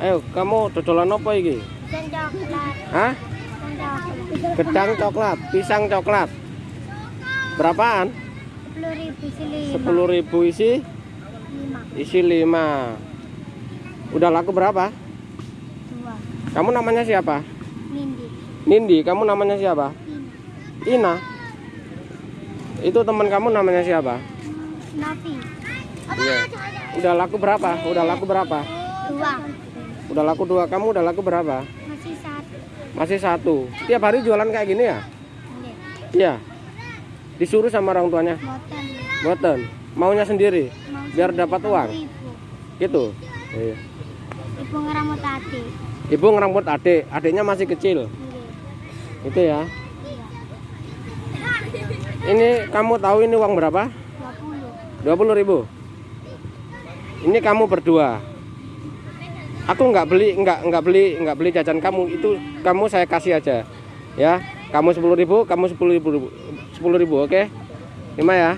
Ayo, kamu dodolan apa iki? Dan coklat. Hah? Gedang coklat, pisang coklat. Berapaan? Sepuluh ribu isi lima. Sepuluh ribu isi, Lima. isi lima. Udah laku berapa? Dua. Kamu namanya siapa? Nindi. Nindi, kamu namanya siapa? Ina. Ina. Itu teman kamu namanya siapa? Nafi. Iya. Udah laku berapa? Udah laku berapa? Dua. Udah laku dua. Kamu udah laku berapa? Masih satu. Masih satu. Tiap hari jualan kayak gini ya? Ini. Iya. Disuruh sama orang tuanya. Boten. Boten. Maunya sendiri. Mau Biar dapat uang. Ibu. Gitu. Iya. Ibu ngeramut tadi. Ibu ngerambut adik. Adiknya masih kecil. Ini. Itu ya. Iya. Ini kamu tahu ini uang berapa? Dua puluh. 20 ribu. Ini kamu berdua. Aku nggak beli, nggak nggak beli, nggak beli jajan kamu. Itu kamu saya kasih aja. Ya, kamu 10 ribu, kamu 10 ribu, 10 ribu, oke? Lima ya.